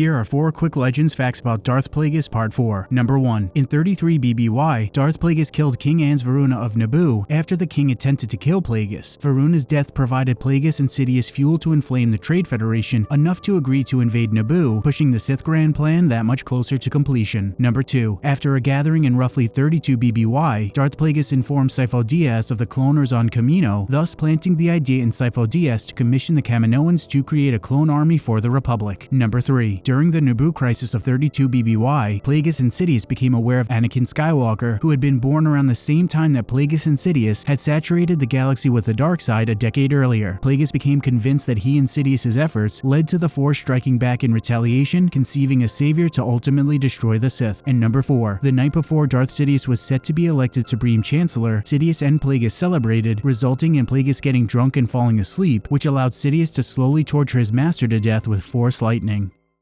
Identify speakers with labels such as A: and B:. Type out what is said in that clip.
A: Here are 4 quick legends facts about Darth Plagueis Part 4. Number 1. In 33 BBY, Darth Plagueis killed King Ars Veruna of Naboo after the king attempted to kill Plagueis. Veruna's death provided Plagueis and Sidious fuel to inflame the Trade Federation enough to agree to invade Naboo, pushing the Sith Grand Plan that much closer to completion. Number 2. After a gathering in roughly 32 BBY, Darth Plagueis informed Sifo Dyas of the cloners on Kamino, thus planting the idea in Sifo Dyas to commission the Kaminoans to create a clone army for the Republic. Number 3. During the Naboo crisis of 32 BBY, Plagueis and Sidious became aware of Anakin Skywalker, who had been born around the same time that Plagueis and Sidious had saturated the galaxy with the dark side a decade earlier. Plagueis became convinced that he and Sidious's efforts led to the Force striking back in retaliation, conceiving a savior to ultimately destroy the Sith. And number 4. The night before Darth Sidious was set to be elected Supreme Chancellor, Sidious and Plagueis celebrated, resulting in Plagueis getting drunk and falling asleep, which allowed Sidious to slowly torture his master to death with Force lightning.